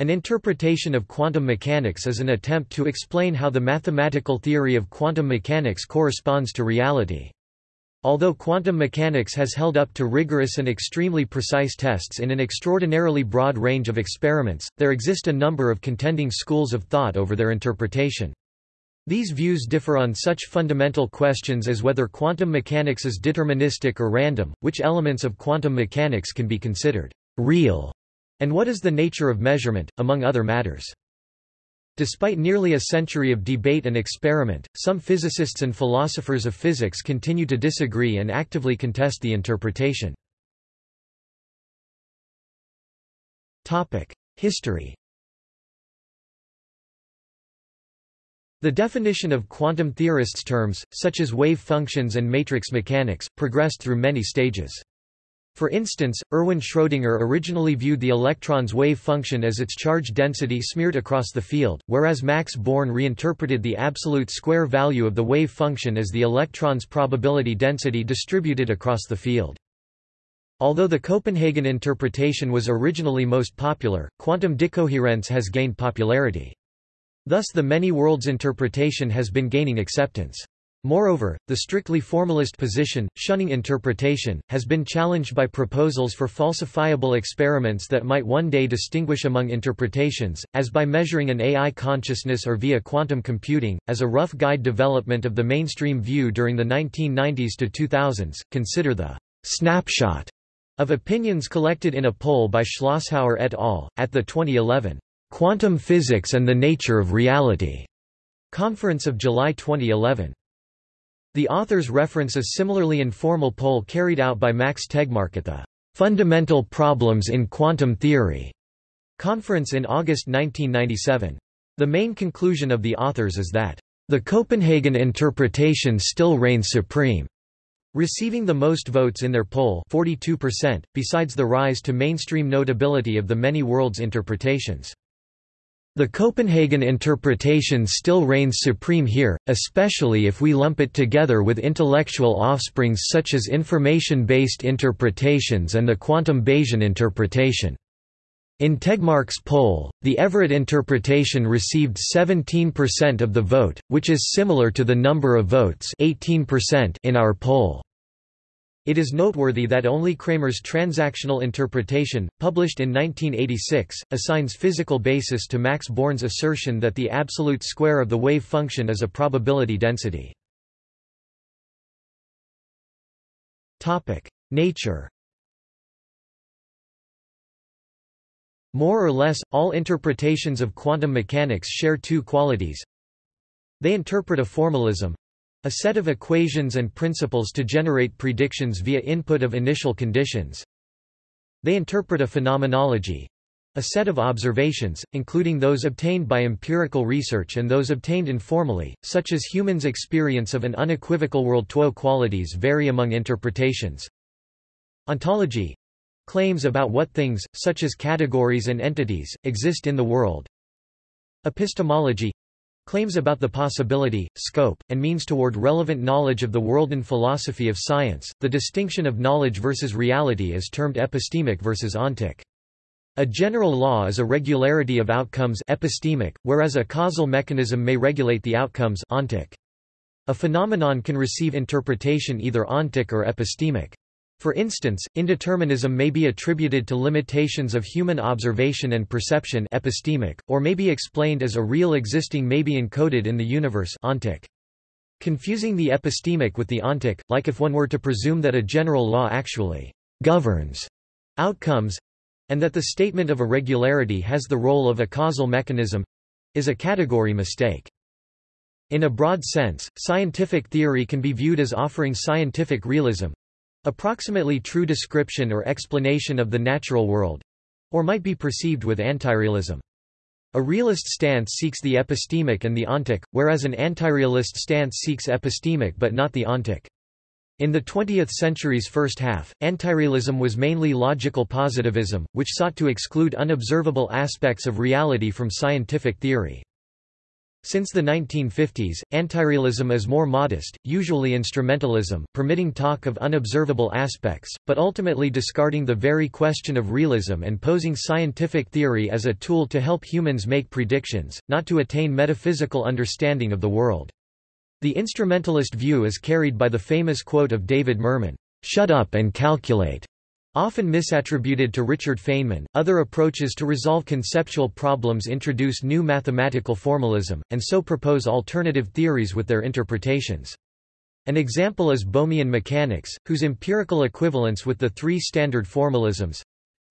An interpretation of quantum mechanics is an attempt to explain how the mathematical theory of quantum mechanics corresponds to reality. Although quantum mechanics has held up to rigorous and extremely precise tests in an extraordinarily broad range of experiments, there exist a number of contending schools of thought over their interpretation. These views differ on such fundamental questions as whether quantum mechanics is deterministic or random, which elements of quantum mechanics can be considered real, and what is the nature of measurement, among other matters. Despite nearly a century of debate and experiment, some physicists and philosophers of physics continue to disagree and actively contest the interpretation. History The definition of quantum theorists' terms, such as wave functions and matrix mechanics, progressed through many stages. For instance, Erwin Schrödinger originally viewed the electron's wave function as its charge density smeared across the field, whereas Max Born reinterpreted the absolute square value of the wave function as the electron's probability density distributed across the field. Although the Copenhagen interpretation was originally most popular, quantum decoherence has gained popularity. Thus the many worlds interpretation has been gaining acceptance. Moreover, the strictly formalist position, shunning interpretation, has been challenged by proposals for falsifiable experiments that might one day distinguish among interpretations, as by measuring an AI consciousness or via quantum computing. As a rough guide development of the mainstream view during the 1990s to 2000s, consider the snapshot of opinions collected in a poll by Schlosshauer et al. at the 2011 Quantum Physics and the Nature of Reality conference of July 2011. The authors reference a similarly informal poll carried out by Max Tegmark at the Fundamental Problems in Quantum Theory conference in August 1997. The main conclusion of the authors is that the Copenhagen interpretation still reigns supreme, receiving the most votes in their poll 42%, besides the rise to mainstream notability of the many worlds interpretations. The Copenhagen interpretation still reigns supreme here, especially if we lump it together with intellectual offsprings such as information-based interpretations and the quantum Bayesian interpretation. In Tegmark's poll, the Everett interpretation received 17% of the vote, which is similar to the number of votes 18% in our poll. It is noteworthy that only Cramer's transactional interpretation, published in 1986, assigns physical basis to Max Born's assertion that the absolute square of the wave function is a probability density. Nature More or less, all interpretations of quantum mechanics share two qualities. They interpret a formalism, a set of equations and principles to generate predictions via input of initial conditions. They interpret a phenomenology, a set of observations, including those obtained by empirical research and those obtained informally, such as humans' experience of an unequivocal world. Two qualities vary among interpretations. Ontology claims about what things, such as categories and entities, exist in the world. Epistemology Claims about the possibility, scope, and means toward relevant knowledge of the world and philosophy of science. The distinction of knowledge versus reality is termed epistemic versus ontic. A general law is a regularity of outcomes epistemic, whereas a causal mechanism may regulate the outcomes ontic. A phenomenon can receive interpretation either ontic or epistemic. For instance, indeterminism may be attributed to limitations of human observation and perception epistemic, or may be explained as a real existing may be encoded in the universe ontic. Confusing the epistemic with the ontic, like if one were to presume that a general law actually governs outcomes, and that the statement of a regularity has the role of a causal mechanism, is a category mistake. In a broad sense, scientific theory can be viewed as offering scientific realism, Approximately true description or explanation of the natural world or might be perceived with antirealism. A realist stance seeks the epistemic and the ontic, whereas an antirealist stance seeks epistemic but not the ontic. In the 20th century's first half, antirealism was mainly logical positivism, which sought to exclude unobservable aspects of reality from scientific theory. Since the 1950s, antirealism is more modest, usually instrumentalism, permitting talk of unobservable aspects, but ultimately discarding the very question of realism and posing scientific theory as a tool to help humans make predictions, not to attain metaphysical understanding of the world. The instrumentalist view is carried by the famous quote of David Mermin, "'Shut up and calculate' Often misattributed to Richard Feynman, other approaches to resolve conceptual problems introduce new mathematical formalism, and so propose alternative theories with their interpretations. An example is Bohmian mechanics, whose empirical equivalence with the three standard formalisms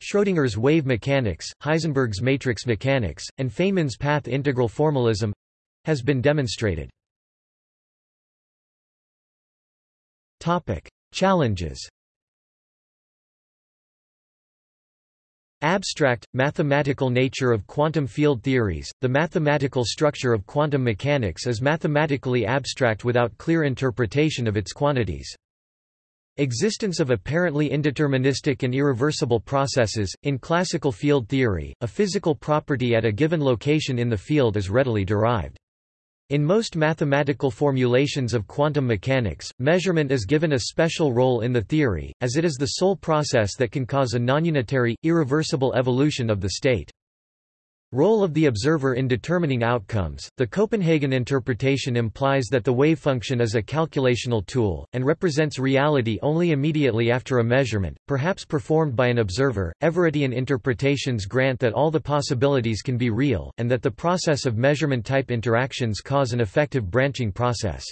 Schrödinger's wave mechanics, Heisenberg's matrix mechanics, and Feynman's path integral formalism has been demonstrated. Challenges Abstract, mathematical nature of quantum field theories The mathematical structure of quantum mechanics is mathematically abstract without clear interpretation of its quantities. Existence of apparently indeterministic and irreversible processes. In classical field theory, a physical property at a given location in the field is readily derived. In most mathematical formulations of quantum mechanics, measurement is given a special role in the theory, as it is the sole process that can cause a nonunitary, irreversible evolution of the state. Role of the observer in determining outcomes The Copenhagen interpretation implies that the wave function is a calculational tool, and represents reality only immediately after a measurement, perhaps performed by an observer. Everettian interpretations grant that all the possibilities can be real, and that the process of measurement type interactions cause an effective branching process.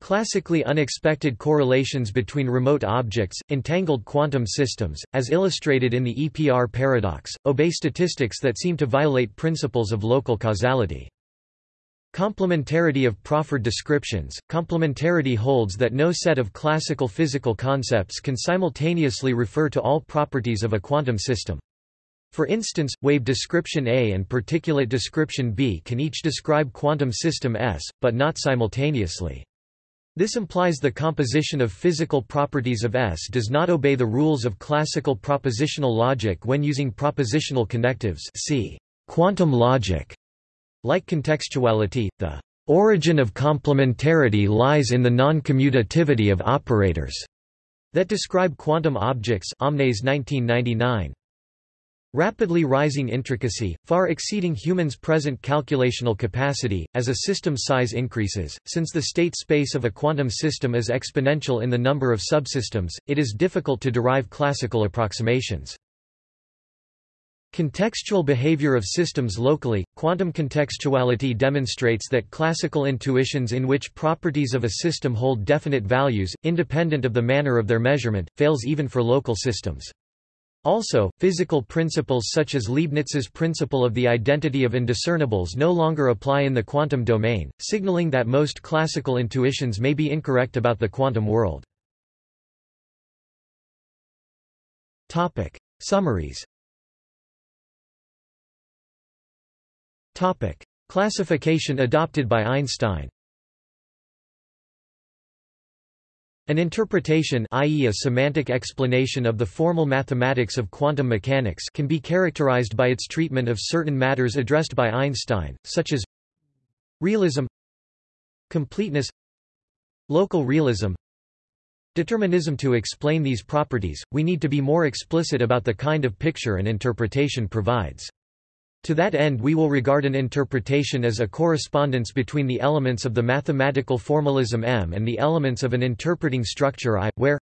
Classically unexpected correlations between remote objects, entangled quantum systems, as illustrated in the EPR paradox, obey statistics that seem to violate principles of local causality. Complementarity of proffered descriptions Complementarity holds that no set of classical physical concepts can simultaneously refer to all properties of a quantum system. For instance, wave description A and particulate description B can each describe quantum system S, but not simultaneously. This implies the composition of physical properties of S does not obey the rules of classical propositional logic when using propositional connectives see quantum logic. Like contextuality, the origin of complementarity lies in the non-commutativity of operators that describe quantum objects Omnes 1999. Rapidly rising intricacy, far exceeding humans' present calculational capacity, as a system size increases. Since the state space of a quantum system is exponential in the number of subsystems, it is difficult to derive classical approximations. Contextual behavior of systems locally, quantum contextuality demonstrates that classical intuitions in which properties of a system hold definite values, independent of the manner of their measurement, fails even for local systems. Also, physical principles such as Leibniz's principle of the identity of indiscernibles no longer apply in the quantum domain, signaling that most classical intuitions may be incorrect about the quantum world. Topic. Summaries Topic. Classification adopted by Einstein An interpretation i.e. a semantic explanation of the formal mathematics of quantum mechanics can be characterized by its treatment of certain matters addressed by Einstein, such as realism completeness local realism determinism To explain these properties, we need to be more explicit about the kind of picture an interpretation provides. To that end we will regard an interpretation as a correspondence between the elements of the mathematical formalism M and the elements of an interpreting structure I, where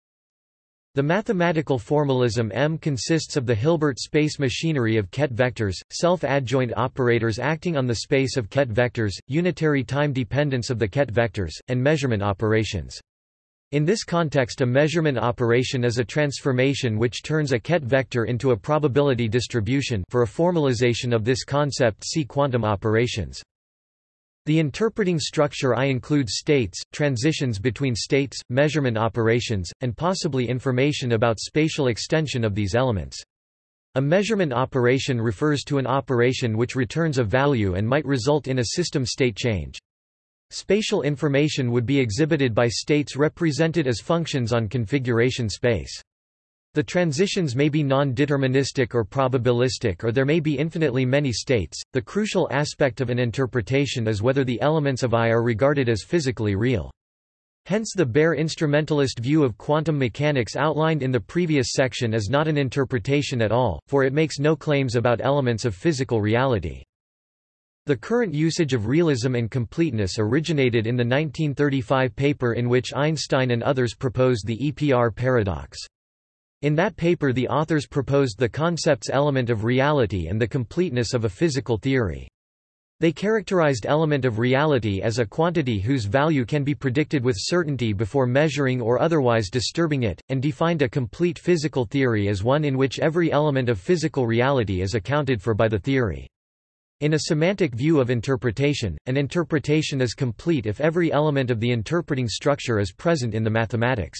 the mathematical formalism M consists of the Hilbert space machinery of ket vectors, self-adjoint operators acting on the space of ket vectors, unitary time dependence of the ket vectors, and measurement operations. In this context a measurement operation is a transformation which turns a ket vector into a probability distribution for a formalization of this concept see quantum operations. The interpreting structure I includes states, transitions between states, measurement operations, and possibly information about spatial extension of these elements. A measurement operation refers to an operation which returns a value and might result in a system state change. Spatial information would be exhibited by states represented as functions on configuration space. The transitions may be non-deterministic or probabilistic or there may be infinitely many states. The crucial aspect of an interpretation is whether the elements of I are regarded as physically real. Hence the bare instrumentalist view of quantum mechanics outlined in the previous section is not an interpretation at all, for it makes no claims about elements of physical reality. The current usage of realism and completeness originated in the 1935 paper in which Einstein and others proposed the EPR paradox. In that paper the authors proposed the concept's element of reality and the completeness of a physical theory. They characterized element of reality as a quantity whose value can be predicted with certainty before measuring or otherwise disturbing it, and defined a complete physical theory as one in which every element of physical reality is accounted for by the theory. In a semantic view of interpretation, an interpretation is complete if every element of the interpreting structure is present in the mathematics.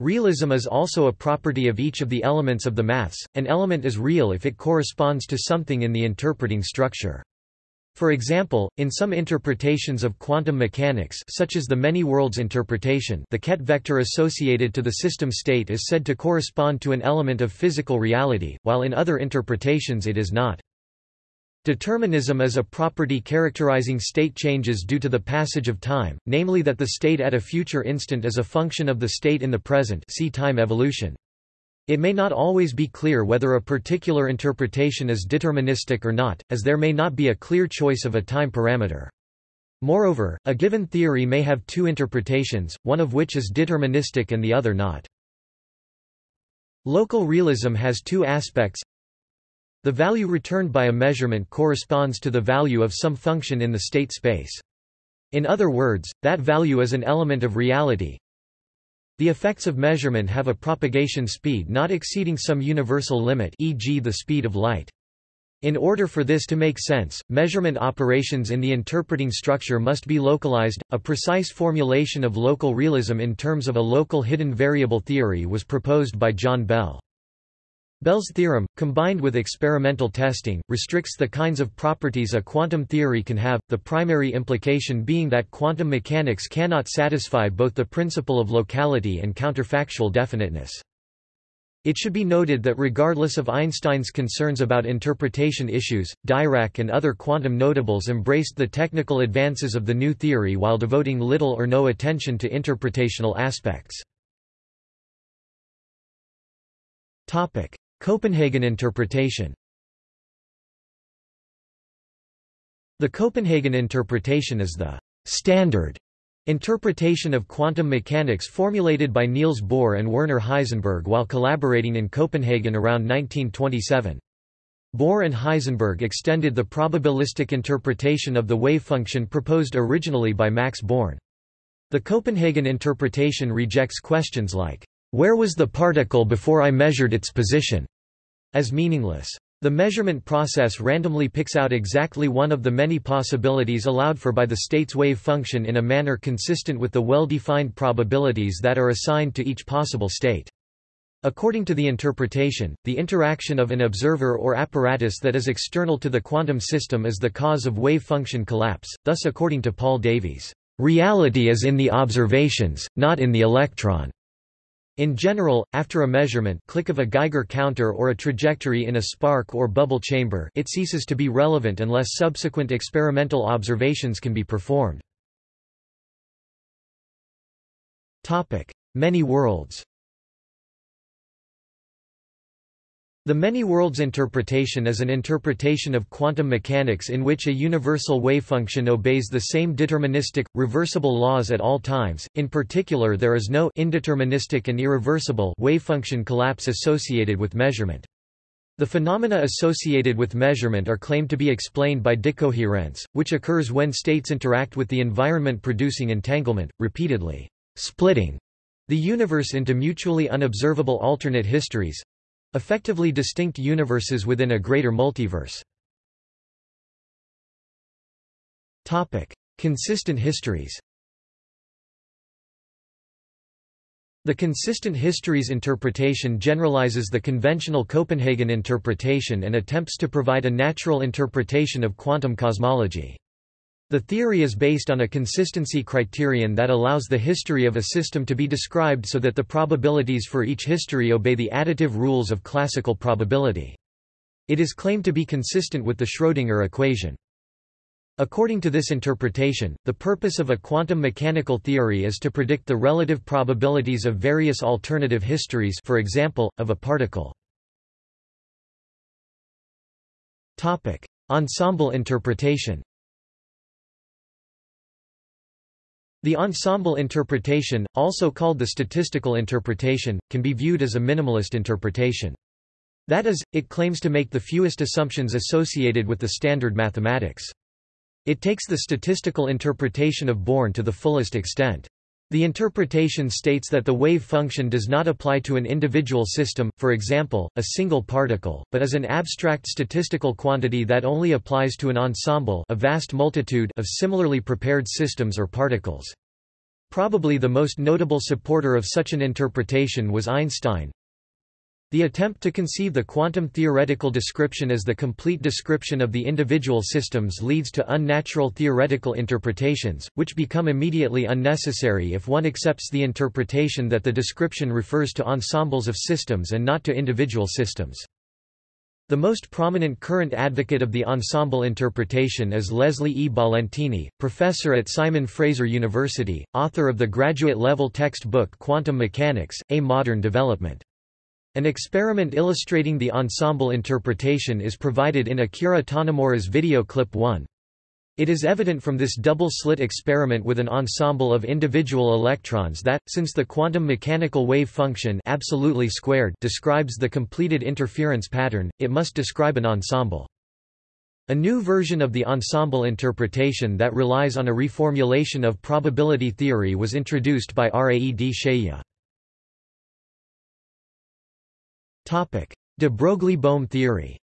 Realism is also a property of each of the elements of the maths. An element is real if it corresponds to something in the interpreting structure. For example, in some interpretations of quantum mechanics such as the many worlds interpretation the ket vector associated to the system state is said to correspond to an element of physical reality, while in other interpretations it is not. Determinism is a property characterizing state changes due to the passage of time, namely that the state at a future instant is a function of the state in the present see time evolution. It may not always be clear whether a particular interpretation is deterministic or not, as there may not be a clear choice of a time parameter. Moreover, a given theory may have two interpretations, one of which is deterministic and the other not. Local realism has two aspects the value returned by a measurement corresponds to the value of some function in the state space. In other words, that value is an element of reality. The effects of measurement have a propagation speed not exceeding some universal limit e.g. the speed of light. In order for this to make sense, measurement operations in the interpreting structure must be localized. A precise formulation of local realism in terms of a local hidden variable theory was proposed by John Bell. Bell's theorem, combined with experimental testing, restricts the kinds of properties a quantum theory can have, the primary implication being that quantum mechanics cannot satisfy both the principle of locality and counterfactual definiteness. It should be noted that regardless of Einstein's concerns about interpretation issues, Dirac and other quantum notables embraced the technical advances of the new theory while devoting little or no attention to interpretational aspects. Copenhagen interpretation The Copenhagen interpretation is the standard interpretation of quantum mechanics formulated by Niels Bohr and Werner Heisenberg while collaborating in Copenhagen around 1927. Bohr and Heisenberg extended the probabilistic interpretation of the wave function proposed originally by Max Born. The Copenhagen interpretation rejects questions like, where was the particle before I measured its position? As meaningless. The measurement process randomly picks out exactly one of the many possibilities allowed for by the state's wave function in a manner consistent with the well-defined probabilities that are assigned to each possible state. According to the interpretation, the interaction of an observer or apparatus that is external to the quantum system is the cause of wave function collapse, thus according to Paul Davies, "...reality is in the observations, not in the electron." In general, after a measurement click of a Geiger counter or a trajectory in a spark or bubble chamber it ceases to be relevant unless subsequent experimental observations can be performed. Many worlds The many worlds interpretation is an interpretation of quantum mechanics in which a universal wavefunction obeys the same deterministic, reversible laws at all times, in particular there is no indeterministic and irreversible wavefunction collapse associated with measurement. The phenomena associated with measurement are claimed to be explained by decoherence, which occurs when states interact with the environment producing entanglement, repeatedly splitting the universe into mutually unobservable alternate histories, Effectively distinct universes within a greater multiverse. Topic: Consistent histories The consistent histories interpretation generalizes the conventional Copenhagen interpretation and attempts to provide a natural interpretation of quantum cosmology. The theory is based on a consistency criterion that allows the history of a system to be described so that the probabilities for each history obey the additive rules of classical probability. It is claimed to be consistent with the Schrödinger equation. According to this interpretation, the purpose of a quantum mechanical theory is to predict the relative probabilities of various alternative histories for example, of a particle. Ensemble interpretation The ensemble interpretation, also called the statistical interpretation, can be viewed as a minimalist interpretation. That is, it claims to make the fewest assumptions associated with the standard mathematics. It takes the statistical interpretation of Born to the fullest extent. The interpretation states that the wave function does not apply to an individual system, for example, a single particle, but is an abstract statistical quantity that only applies to an ensemble a vast multitude of similarly prepared systems or particles. Probably the most notable supporter of such an interpretation was Einstein, the attempt to conceive the quantum theoretical description as the complete description of the individual systems leads to unnatural theoretical interpretations, which become immediately unnecessary if one accepts the interpretation that the description refers to ensembles of systems and not to individual systems. The most prominent current advocate of the ensemble interpretation is Leslie E. Ballentine, professor at Simon Fraser University, author of the graduate-level textbook Quantum Mechanics, A Modern Development. An experiment illustrating the ensemble interpretation is provided in Akira Tonomura's video clip 1. It is evident from this double-slit experiment with an ensemble of individual electrons that, since the quantum mechanical wave function absolutely squared describes the completed interference pattern, it must describe an ensemble. A new version of the ensemble interpretation that relies on a reformulation of probability theory was introduced by Raed Shaiia. De Broglie-Bohm theory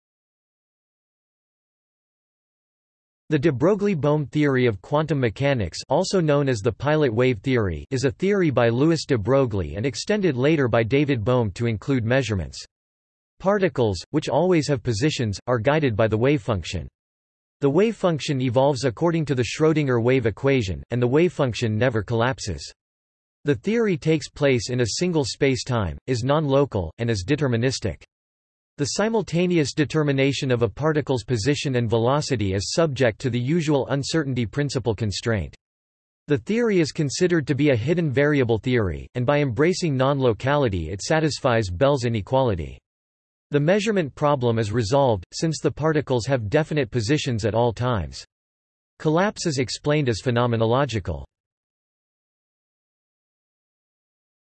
The de Broglie-Bohm theory of quantum mechanics also known as the pilot wave theory is a theory by Louis de Broglie and extended later by David Bohm to include measurements. Particles, which always have positions, are guided by the wave function. The wave function evolves according to the Schrödinger wave equation, and the wave function never collapses. The theory takes place in a single space-time, is non-local, and is deterministic. The simultaneous determination of a particle's position and velocity is subject to the usual uncertainty principle constraint. The theory is considered to be a hidden variable theory, and by embracing non-locality it satisfies Bell's inequality. The measurement problem is resolved, since the particles have definite positions at all times. Collapse is explained as phenomenological.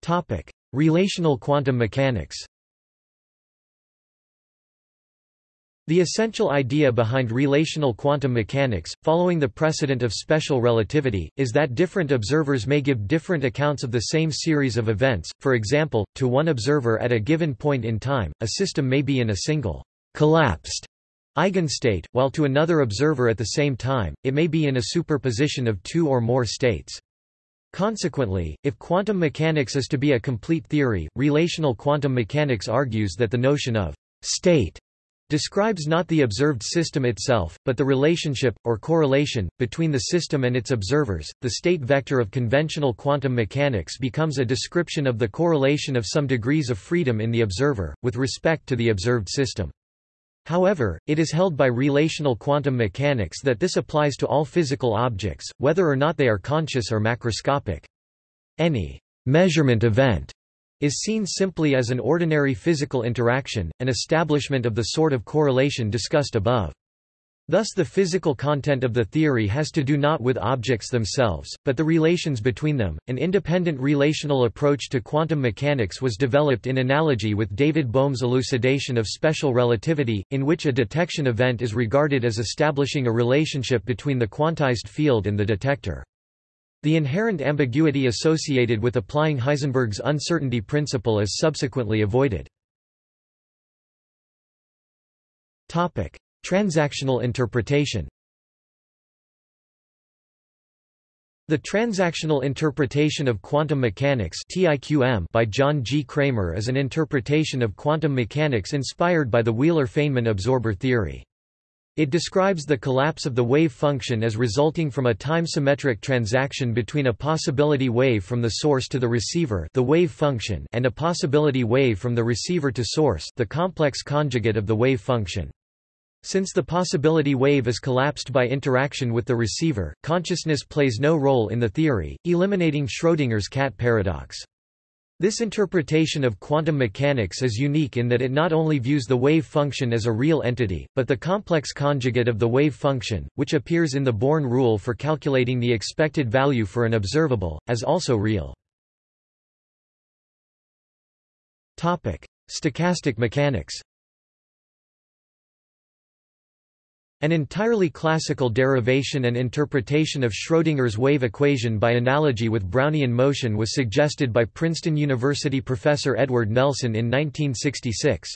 Topic: Relational quantum mechanics. The essential idea behind relational quantum mechanics, following the precedent of special relativity, is that different observers may give different accounts of the same series of events. For example, to one observer at a given point in time, a system may be in a single collapsed eigenstate, while to another observer at the same time, it may be in a superposition of two or more states. Consequently, if quantum mechanics is to be a complete theory, relational quantum mechanics argues that the notion of state describes not the observed system itself, but the relationship, or correlation, between the system and its observers. The state vector of conventional quantum mechanics becomes a description of the correlation of some degrees of freedom in the observer, with respect to the observed system. However, it is held by relational quantum mechanics that this applies to all physical objects, whether or not they are conscious or macroscopic. Any measurement event is seen simply as an ordinary physical interaction, an establishment of the sort of correlation discussed above. Thus the physical content of the theory has to do not with objects themselves, but the relations between them. An independent relational approach to quantum mechanics was developed in analogy with David Bohm's elucidation of special relativity, in which a detection event is regarded as establishing a relationship between the quantized field and the detector. The inherent ambiguity associated with applying Heisenberg's uncertainty principle is subsequently avoided. Topic: Transactional interpretation The transactional interpretation of quantum mechanics by John G. Cramer is an interpretation of quantum mechanics inspired by the Wheeler-Feynman absorber theory. It describes the collapse of the wave function as resulting from a time-symmetric transaction between a possibility wave from the source to the receiver the wave function and a possibility wave from the receiver to source the complex conjugate of the wave function. Since the possibility wave is collapsed by interaction with the receiver, consciousness plays no role in the theory, eliminating Schrödinger's cat paradox. This interpretation of quantum mechanics is unique in that it not only views the wave function as a real entity, but the complex conjugate of the wave function, which appears in the Born rule for calculating the expected value for an observable, as also real. Stochastic mechanics An entirely classical derivation and interpretation of Schrödinger's wave equation by analogy with Brownian motion was suggested by Princeton University professor Edward Nelson in 1966.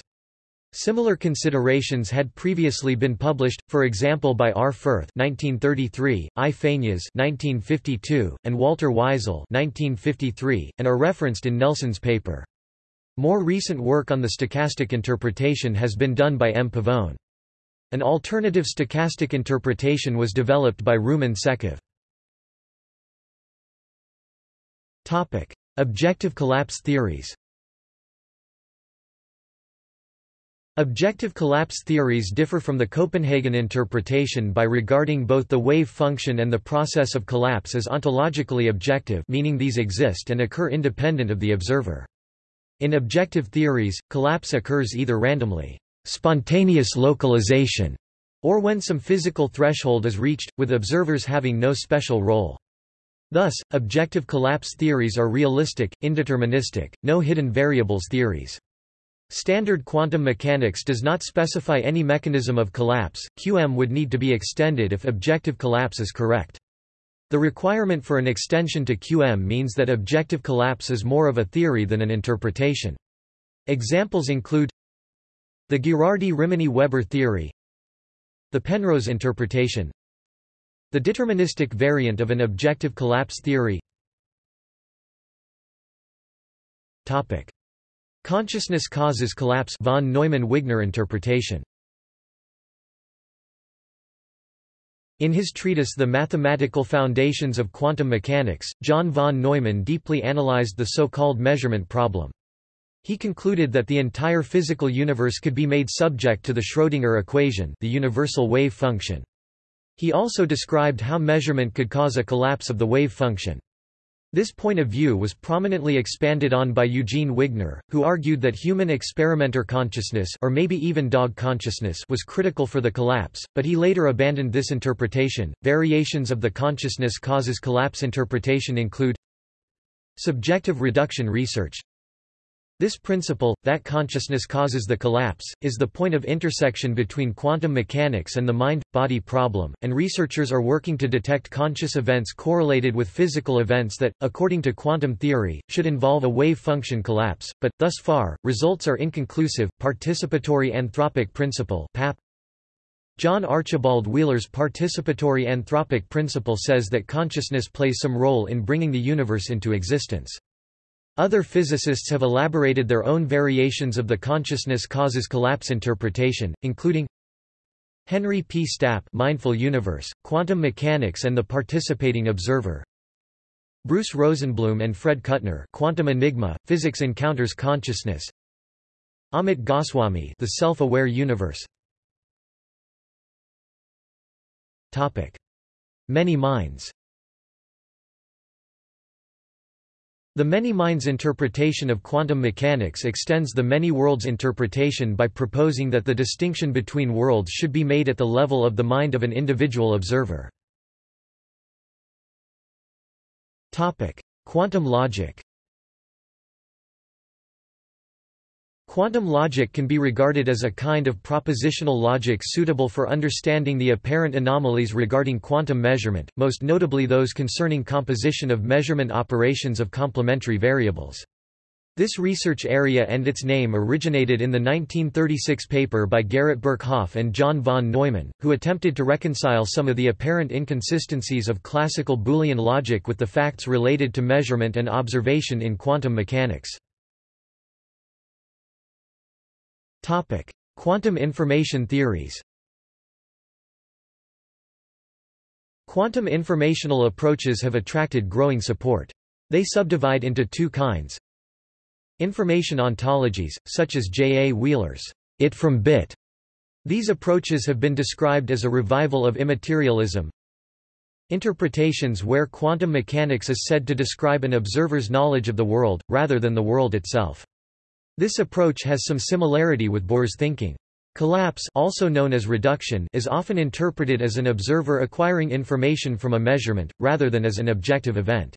Similar considerations had previously been published, for example by R. Fürth (1933), I. Fagnes (1952), and Walter Weizel (1953), and are referenced in Nelson's paper. More recent work on the stochastic interpretation has been done by M. Pavon. An alternative stochastic interpretation was developed by Roumen Tsekov. Topic: Objective collapse theories. Objective collapse theories differ from the Copenhagen interpretation by regarding both the wave function and the process of collapse as ontologically objective meaning these exist and occur independent of the observer. In objective theories, collapse occurs either randomly spontaneous localization, or when some physical threshold is reached, with observers having no special role. Thus, objective collapse theories are realistic, indeterministic, no hidden variables theories. Standard quantum mechanics does not specify any mechanism of collapse, QM would need to be extended if objective collapse is correct. The requirement for an extension to QM means that objective collapse is more of a theory than an interpretation. Examples include the Ghirardi-Rimini-Weber theory The Penrose interpretation The deterministic variant of an objective collapse theory Topic. Consciousness causes collapse von Neumann-Wigner interpretation In his treatise The Mathematical Foundations of Quantum Mechanics, John von Neumann deeply analyzed the so-called measurement problem. He concluded that the entire physical universe could be made subject to the Schrödinger equation the universal wave function. He also described how measurement could cause a collapse of the wave function. This point of view was prominently expanded on by Eugene Wigner, who argued that human experimenter consciousness or maybe even dog consciousness was critical for the collapse, but he later abandoned this interpretation. Variations of the consciousness causes collapse interpretation include subjective reduction research, this principle, that consciousness causes the collapse, is the point of intersection between quantum mechanics and the mind-body problem, and researchers are working to detect conscious events correlated with physical events that, according to quantum theory, should involve a wave function collapse, but, thus far, results are inconclusive. Participatory anthropic principle PAP John Archibald Wheeler's participatory anthropic principle says that consciousness plays some role in bringing the universe into existence. Other physicists have elaborated their own variations of the consciousness causes collapse interpretation, including Henry P. Stapp Mindful Universe, Quantum Mechanics and the Participating Observer Bruce Rosenblum and Fred Kuttner Quantum Enigma, Physics Encounters Consciousness Amit Goswami The Self-Aware Universe Topic. Many minds The many minds interpretation of quantum mechanics extends the many worlds interpretation by proposing that the distinction between worlds should be made at the level of the mind of an individual observer. Quantum logic Quantum logic can be regarded as a kind of propositional logic suitable for understanding the apparent anomalies regarding quantum measurement, most notably those concerning composition of measurement operations of complementary variables. This research area and its name originated in the 1936 paper by Garrett Birkhoff and John von Neumann, who attempted to reconcile some of the apparent inconsistencies of classical Boolean logic with the facts related to measurement and observation in quantum mechanics. Topic: Quantum information theories. Quantum informational approaches have attracted growing support. They subdivide into two kinds. Information ontologies, such as J. A. Wheeler's it from bit. These approaches have been described as a revival of immaterialism. Interpretations where quantum mechanics is said to describe an observer's knowledge of the world, rather than the world itself. This approach has some similarity with Bohr's thinking. Collapse also known as reduction is often interpreted as an observer acquiring information from a measurement, rather than as an objective event.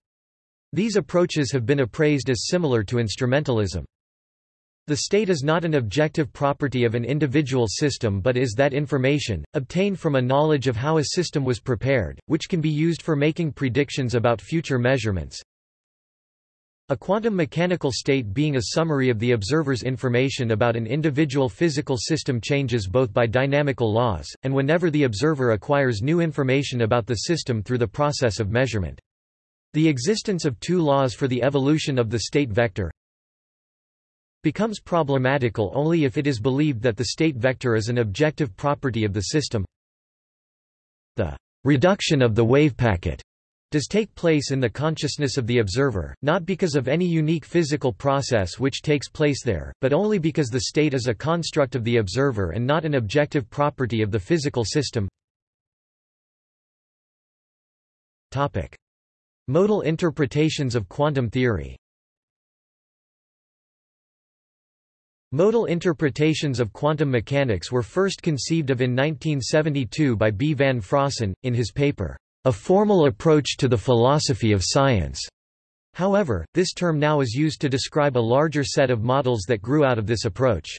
These approaches have been appraised as similar to instrumentalism. The state is not an objective property of an individual system but is that information, obtained from a knowledge of how a system was prepared, which can be used for making predictions about future measurements. A quantum mechanical state being a summary of the observer's information about an individual physical system changes both by dynamical laws, and whenever the observer acquires new information about the system through the process of measurement. The existence of two laws for the evolution of the state vector becomes problematical only if it is believed that the state vector is an objective property of the system. The reduction of the wave packet does take place in the consciousness of the observer, not because of any unique physical process which takes place there, but only because the state is a construct of the observer and not an objective property of the physical system. Topic. Modal interpretations of quantum theory Modal interpretations of quantum mechanics were first conceived of in 1972 by B. van Fraassen, in his paper, A Formal Approach to the Philosophy of Science. However, this term now is used to describe a larger set of models that grew out of this approach.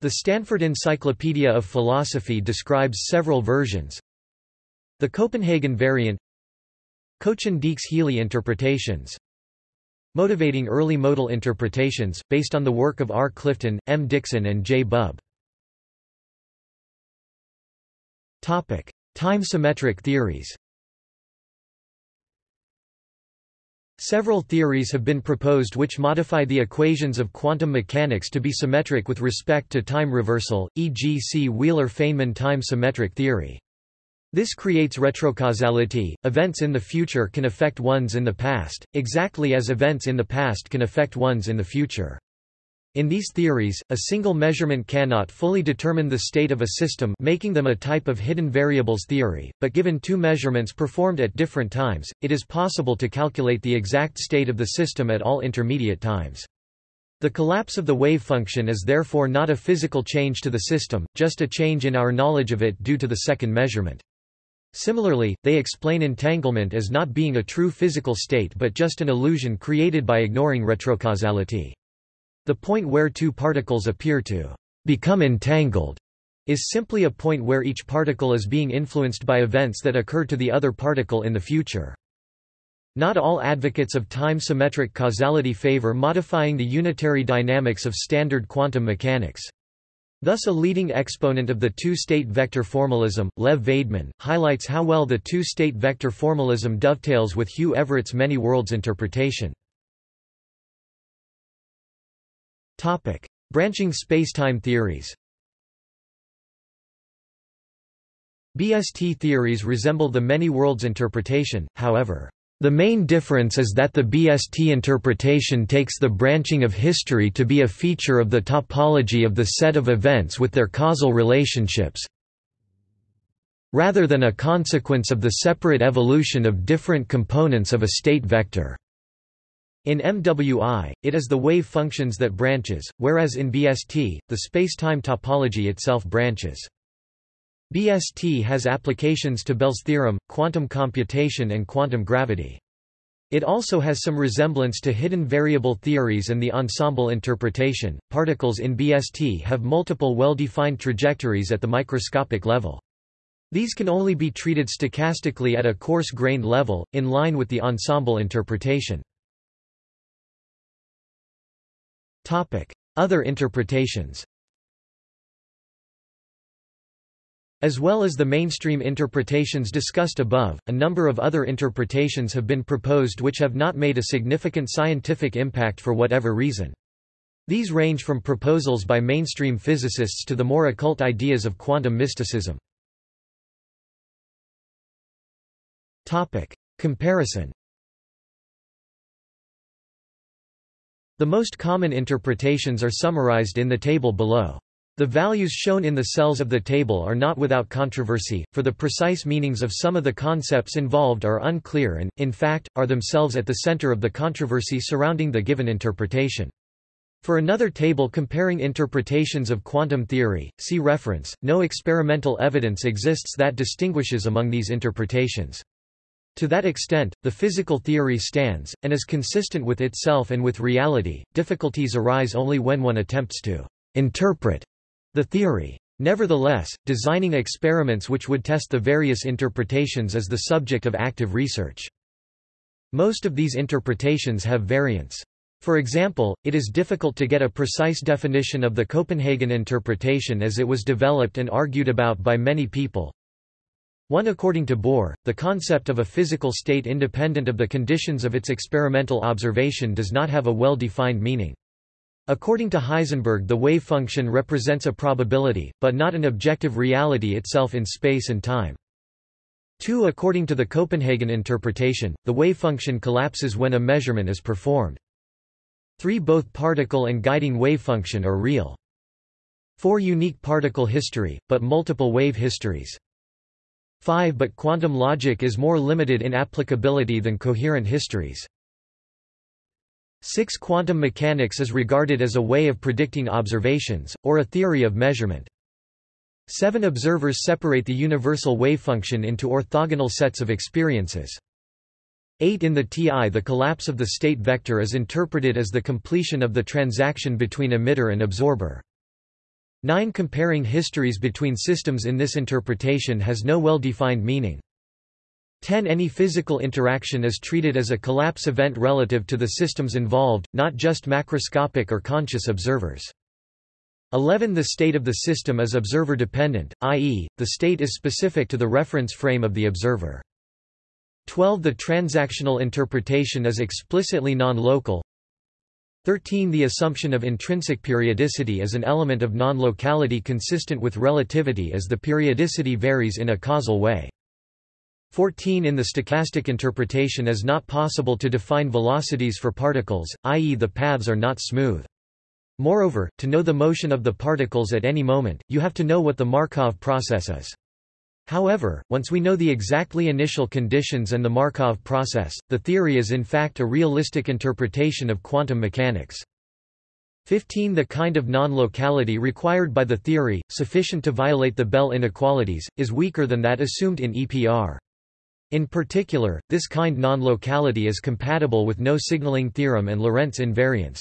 The Stanford Encyclopedia of Philosophy describes several versions. The Copenhagen variant Kochen-Dieks-Healey interpretations Motivating early modal interpretations, based on the work of R. Clifton, M. Dickson and J. Bub. Time-symmetric theories Several theories have been proposed which modify the equations of quantum mechanics to be symmetric with respect to time reversal, e.g. Wheeler-Feynman time-symmetric theory. This creates retrocausality. Events in the future can affect ones in the past, exactly as events in the past can affect ones in the future. In these theories, a single measurement cannot fully determine the state of a system making them a type of hidden variables theory, but given two measurements performed at different times, it is possible to calculate the exact state of the system at all intermediate times. The collapse of the wave function is therefore not a physical change to the system, just a change in our knowledge of it due to the second measurement. Similarly, they explain entanglement as not being a true physical state but just an illusion created by ignoring retrocausality. The point where two particles appear to become entangled is simply a point where each particle is being influenced by events that occur to the other particle in the future. Not all advocates of time-symmetric causality favor modifying the unitary dynamics of standard quantum mechanics. Thus a leading exponent of the two-state vector formalism, Lev Vaidman, highlights how well the two-state vector formalism dovetails with Hugh Everett's many worlds interpretation. Branching spacetime theories BST theories resemble the many worlds interpretation, however. The main difference is that the BST interpretation takes the branching of history to be a feature of the topology of the set of events with their causal relationships, rather than a consequence of the separate evolution of different components of a state vector. In MWI, it is the wave functions that branches, whereas in BST, the spacetime topology itself branches. BST has applications to Bell's theorem, quantum computation and quantum gravity. It also has some resemblance to hidden variable theories and the ensemble interpretation. Particles in BST have multiple well-defined trajectories at the microscopic level. These can only be treated stochastically at a coarse-grained level, in line with the ensemble interpretation. Other interpretations As well as the mainstream interpretations discussed above, a number of other interpretations have been proposed which have not made a significant scientific impact for whatever reason. These range from proposals by mainstream physicists to the more occult ideas of quantum mysticism. Comparison The most common interpretations are summarized in the table below. The values shown in the cells of the table are not without controversy, for the precise meanings of some of the concepts involved are unclear and, in fact, are themselves at the center of the controversy surrounding the given interpretation. For another table comparing interpretations of quantum theory, see reference. No experimental evidence exists that distinguishes among these interpretations. To that extent, the physical theory stands, and is consistent with itself and with reality. Difficulties arise only when one attempts to interpret the theory. Nevertheless, designing experiments which would test the various interpretations is the subject of active research. Most of these interpretations have variants. For example, it is difficult to get a precise definition of the Copenhagen interpretation as it was developed and argued about by many people. 1 According to Bohr, the concept of a physical state independent of the conditions of its experimental observation does not have a well-defined meaning. According to Heisenberg the wave function represents a probability, but not an objective reality itself in space and time. 2 According to the Copenhagen interpretation, the wave function collapses when a measurement is performed. 3 Both particle and guiding wave function are real. 4 Unique particle history, but multiple wave histories. 5 But quantum logic is more limited in applicability than coherent histories. 6 Quantum mechanics is regarded as a way of predicting observations, or a theory of measurement. 7 Observers separate the universal wave function into orthogonal sets of experiences. 8 In the TI the collapse of the state vector is interpreted as the completion of the transaction between emitter and absorber. 9 Comparing histories between systems in this interpretation has no well-defined meaning. 10 Any physical interaction is treated as a collapse event relative to the systems involved, not just macroscopic or conscious observers. 11 The state of the system is observer-dependent, i.e., the state is specific to the reference frame of the observer. 12 The transactional interpretation is explicitly non-local, 13 The assumption of intrinsic periodicity is an element of non-locality consistent with relativity as the periodicity varies in a causal way. 14 In the stochastic interpretation is not possible to define velocities for particles, i.e. the paths are not smooth. Moreover, to know the motion of the particles at any moment, you have to know what the Markov process is. However, once we know the exactly initial conditions and the Markov process, the theory is in fact a realistic interpretation of quantum mechanics. 15 The kind of non-locality required by the theory, sufficient to violate the Bell inequalities, is weaker than that assumed in EPR. In particular, this kind non-locality is compatible with no signaling theorem and Lorentz invariance.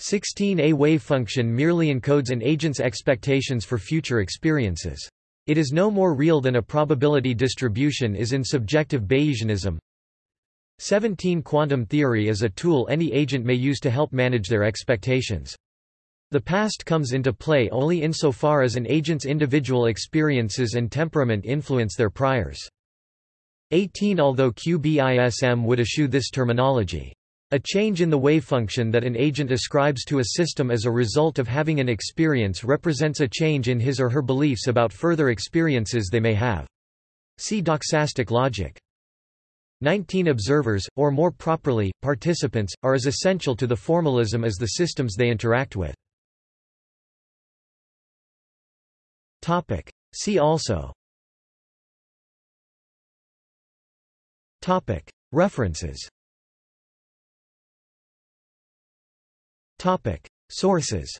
16 A wave function merely encodes an agent's expectations for future experiences. It is no more real than a probability distribution is in subjective Bayesianism. 17 Quantum theory is a tool any agent may use to help manage their expectations. The past comes into play only insofar as an agent's individual experiences and temperament influence their priors. 18 Although QBISM would eschew this terminology, a change in the wavefunction that an agent ascribes to a system as a result of having an experience represents a change in his or her beliefs about further experiences they may have. See doxastic logic. 19 Observers, or more properly, participants, are as essential to the formalism as the systems they interact with. See also References Topic. Sources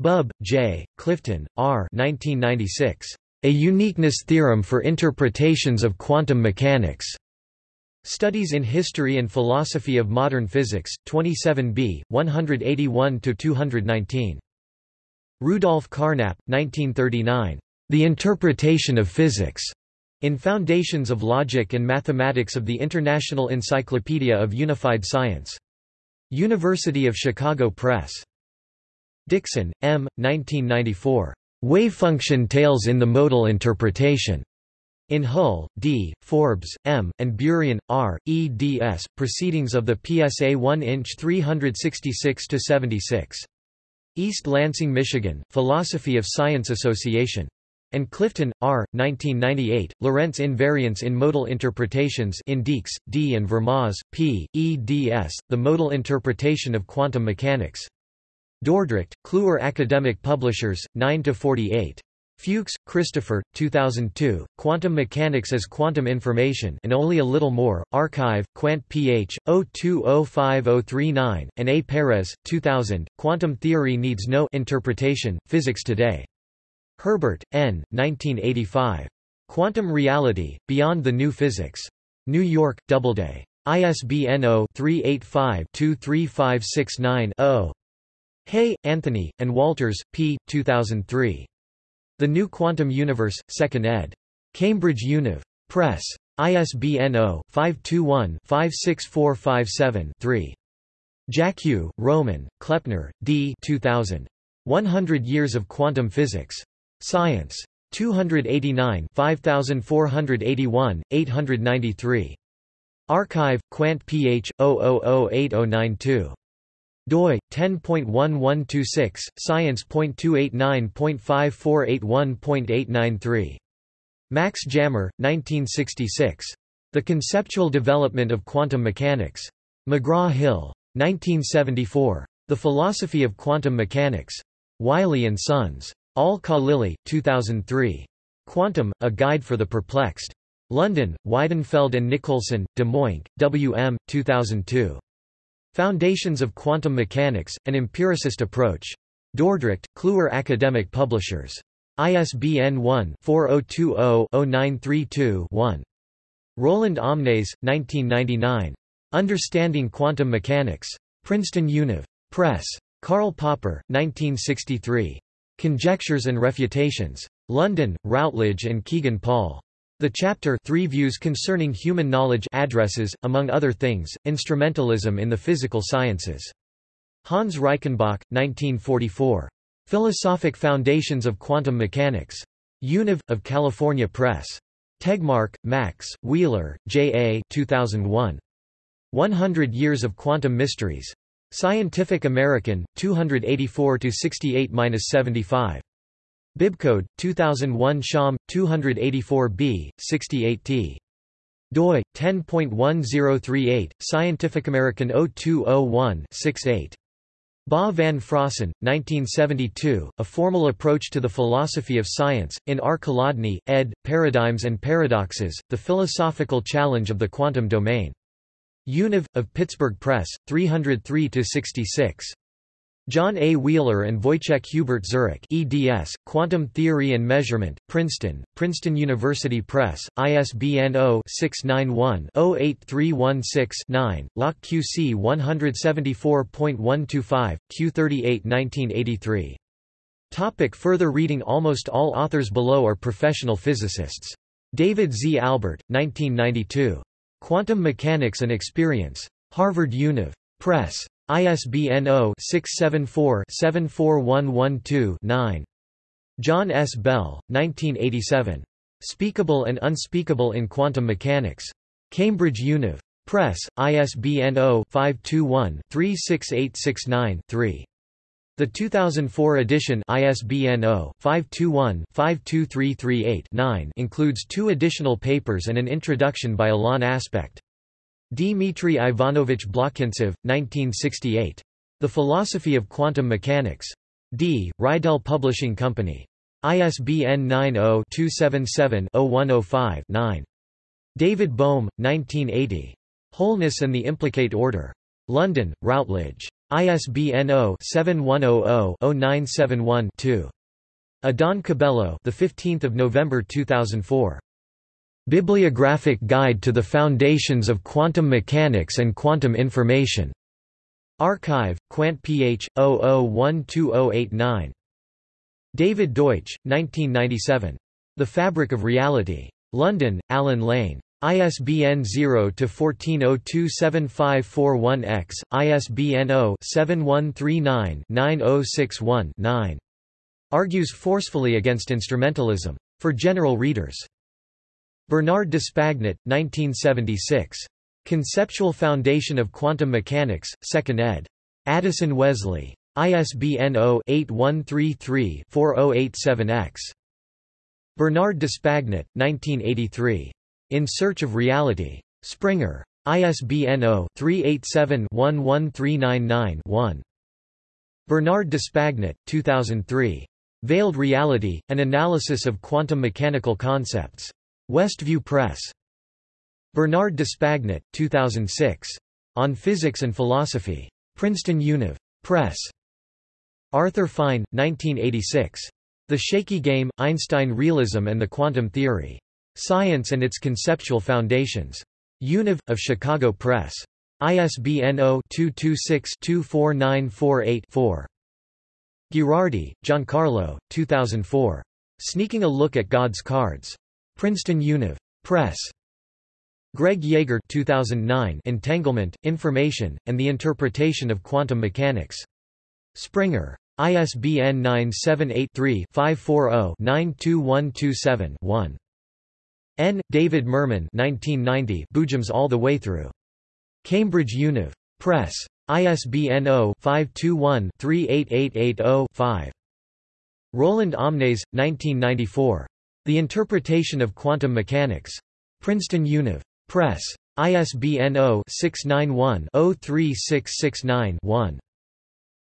Bub, J., Clifton, R. 1996. A Uniqueness Theorem for Interpretations of Quantum Mechanics. Studies in History and Philosophy of Modern Physics, 27b, 181–219. Rudolf Carnap, 1939. The Interpretation of Physics. In Foundations of Logic and Mathematics of the International Encyclopedia of Unified Science. University of Chicago Press. Dickson, M. 1994. Wavefunction Tales in the Modal Interpretation. In Hull, D., Forbes, M., and Burian, R., eds. Proceedings of the PSA 1 inch 366-76. East Lansing, Michigan, Philosophy of Science Association. And Clifton, R. 1998, Lorentz invariance in modal interpretations in Dieks, D. and Vermaas, P. eds, The Modal Interpretation of Quantum Mechanics. Dordrecht, Kluwer Academic Publishers, 9–48. Fuchs, Christopher, 2002, Quantum Mechanics as Quantum Information and Only a Little More, Archive, Quant Ph. 0205039, and A. Peres, 2000, Quantum Theory Needs No Interpretation, Physics Today. Herbert, N. 1985. Quantum Reality, Beyond the New Physics. New York, Doubleday. ISBN 0-385-23569-0. Hey, Anthony, and Walters, P. 2003. The New Quantum Universe, 2nd ed. Cambridge Univ. Press. ISBN 0-521-56457-3. Jackiw, Roman, Kleppner, D. 2000. 100 Years of Quantum Physics. Science. 289 5481, 893. Archive, Quant Ph. 008092 doi 10.1126 science.289.5481.893 Max Jammer 1966 The Conceptual Development of Quantum Mechanics McGraw-Hill 1974 The Philosophy of Quantum Mechanics Wiley and Sons Al-Khalili 2003 Quantum A Guide for the Perplexed London Weidenfeld and Nicolson, de Muynck W M 2002 Foundations of Quantum Mechanics, An Empiricist Approach. Dordrecht, Kluwer Academic Publishers. ISBN 1-4020-0932-1. Roland Omnes, 1999. Understanding Quantum Mechanics. Princeton Univ. Press. Karl Popper, 1963. Conjectures and Refutations. London, Routledge and Kegan Paul. The chapter Three Views Concerning Human Knowledge addresses, among other things, instrumentalism in the physical sciences. Hans Reichenbach, 1944. Philosophic Foundations of Quantum Mechanics. Univ. of California Press. Tegmark, Max, Wheeler, J. A. 2001. 100 Years of Quantum Mysteries. Scientific American, 284–68–75. Bibcode 2001 Sham 284b 68t doi 10.1038 Scientific American 0201-68 Ba van Fraassen, 1972, A Formal Approach to the Philosophy of Science, in R. Colodny, ed., Paradigms and Paradoxes, The Philosophical Challenge of the Quantum Domain. Univ. of Pittsburgh Press, 303–66. John A. Wheeler and Wojciech Hubert Zurek eds, Quantum Theory and Measurement, Princeton, Princeton University Press, ISBN 0-691-08316-9, Lock QC 174.125, Q38 1983. Topic further reading Almost all authors below are professional physicists. David Z. Albert, 1992. Quantum Mechanics and Experience. Harvard Univ. Press. ISBN 0-674-74112-9. John S. Bell, 1987. Speakable and Unspeakable in Quantum Mechanics. Cambridge Univ. Press, ISBN 0-521-36869-3. The 2004 edition ISBN 0-521-52338-9 includes two additional papers and an introduction by Alain Aspect. Dmitry Ivanovich Blokhintsev, 1968. The Philosophy of Quantum Mechanics. D. Reidel Publishing Company. ISBN 90-277-0105-9. David Bohm, 1980. Wholeness and the Implicate Order. London, Routledge. ISBN 0-7100-0971-2. Adán Cabello, the 15th of November 2004. Bibliographic Guide to the Foundations of Quantum Mechanics and Quantum Information. Archive, Quant Ph. 00120889. David Deutsch, 1997. The Fabric of Reality. London, Allen Lane. ISBN 0-14027541-X, ISBN 0-7139-9061-9. Argues forcefully against instrumentalism. For general readers. Bernard d'Espagnat, 1976. Conceptual Foundation of Quantum Mechanics, 2nd ed. Addison Wesley. ISBN 0-8133-4087-X. Bernard D'Espagnat, 1983. In Search of Reality. Springer. ISBN 0-387-11399-1. Bernard D'Espagnat, 2003. Veiled Reality, An Analysis of Quantum Mechanical Concepts. Westview Press. Bernard D'Espagnat, 2006. On Physics and Philosophy. Princeton Univ. Press. Arthur Fine, 1986. The Shaky Game, Einstein Realism and the Quantum Theory. Science and its Conceptual Foundations. Univ. of Chicago Press. ISBN 0-226-24948-4. Ghirardi, Giancarlo, 2004. Sneaking a Look at God's Cards. Princeton Univ. Press. Gregg Jaeger 2009 Entanglement, Information, and the Interpretation of Quantum Mechanics. Springer. ISBN 978-3-540-92127-1. N. David Mermin 1990 Boojums All the Way Through. Cambridge Univ. Press. ISBN 0-521-38880-5. Roland Omnes, 1994. The Interpretation of Quantum Mechanics. Princeton Univ. Press. ISBN 0-691-03669-1.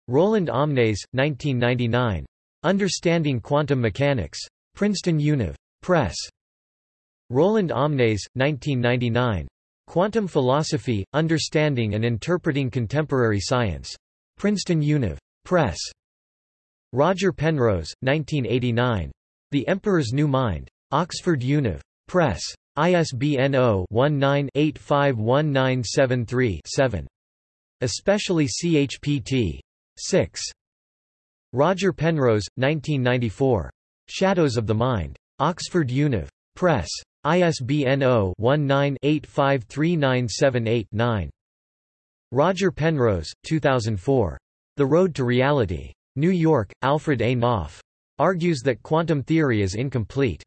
Roland Omnes, 1999. Understanding Quantum Mechanics. Princeton Univ. Press. Roland Omnes, 1999. Quantum Philosophy, Understanding and Interpreting Contemporary Science. Princeton Univ. Press. Roger Penrose, 1989. The Emperor's New Mind. Oxford Univ. Press. ISBN 0-19-851973-7. Especially CHPT. 6. Roger Penrose, 1994. Shadows of the Mind. Oxford Univ. Press. ISBN 0-19-853978-9. Roger Penrose, 2004. The Road to Reality. New York, Alfred A. Knopf. Argues that quantum theory is incomplete.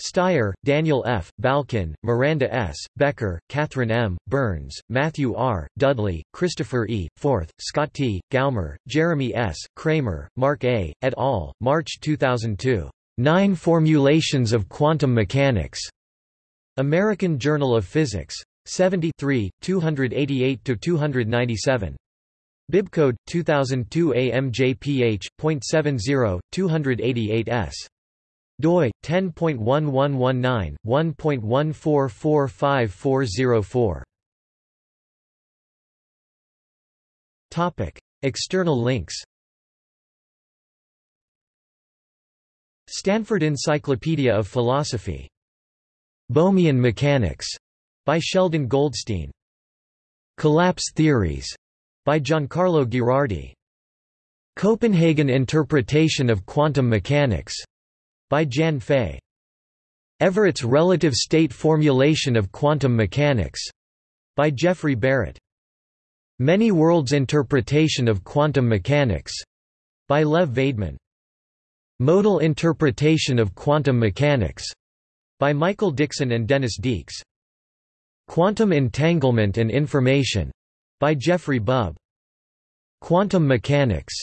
Styer, Daniel F., Balkin, Miranda S., Becker, Catherine M., Burns, Matthew R., Dudley, Christopher E., Forth, Scott T., Gaumer, Jeremy S., Kramer, Mark A., et al., March 2002. Nine Formulations of Quantum Mechanics. American Journal of Physics. 73, 288–297. Bibcode 2002 AMJPH.70 288s doi 10.1119 1.1445404 Topic External links Stanford Encyclopedia of Philosophy. Bohmian Mechanics. By Sheldon Goldstein. Collapse Theories. By Giancarlo Ghirardi Copenhagen Interpretation of Quantum Mechanics. By Jan Faye. Everett's Relative State Formulation of Quantum Mechanics. By Jeffrey Barrett. Many Worlds Interpretation of Quantum Mechanics. By Lev Vaidman. Modal Interpretation of Quantum Mechanics by Michael Dickson and Dennis Dieks. Quantum Entanglement and Information by Jeffrey Bub. Quantum Mechanics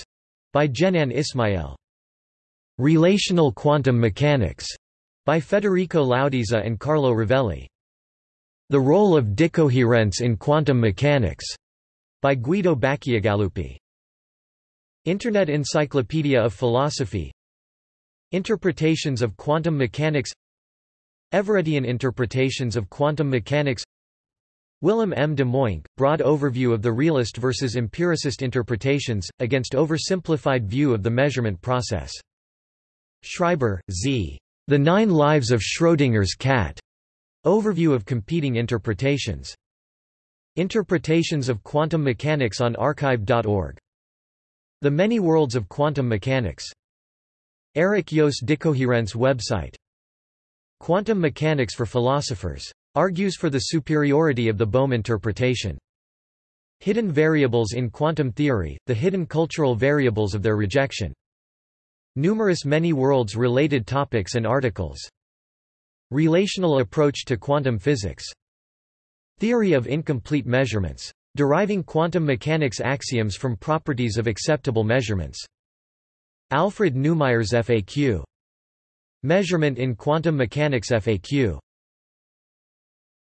by Jenann Ismael. Relational Quantum Mechanics by Federico Laudisa and Carlo Rovelli. The Role of Decoherence in Quantum Mechanics by Guido Bacciagaluppi. Internet Encyclopedia of Philosophy Interpretations of Quantum Mechanics Everettian Interpretations of Quantum Mechanics Willem M. de Muynck, Broad Overview of the Realist versus Empiricist Interpretations, against oversimplified view of the measurement process. Schreiber, Z. The Nine Lives of Schrödinger's Cat. Overview of competing interpretations. Interpretations of Quantum Mechanics on archive.org. The Many Worlds of Quantum Mechanics. Erich Joos Decoherence website. Quantum Mechanics for Philosophers Argues for the superiority of the Bohm interpretation. Hidden variables in quantum theory, the hidden cultural variables of their rejection. Numerous many worlds related topics and articles. Relational approach to quantum physics. Theory of incomplete measurements. Deriving quantum mechanics axioms from properties of acceptable measurements. Alfred Neumaier's FAQ. Measurement in quantum mechanics FAQ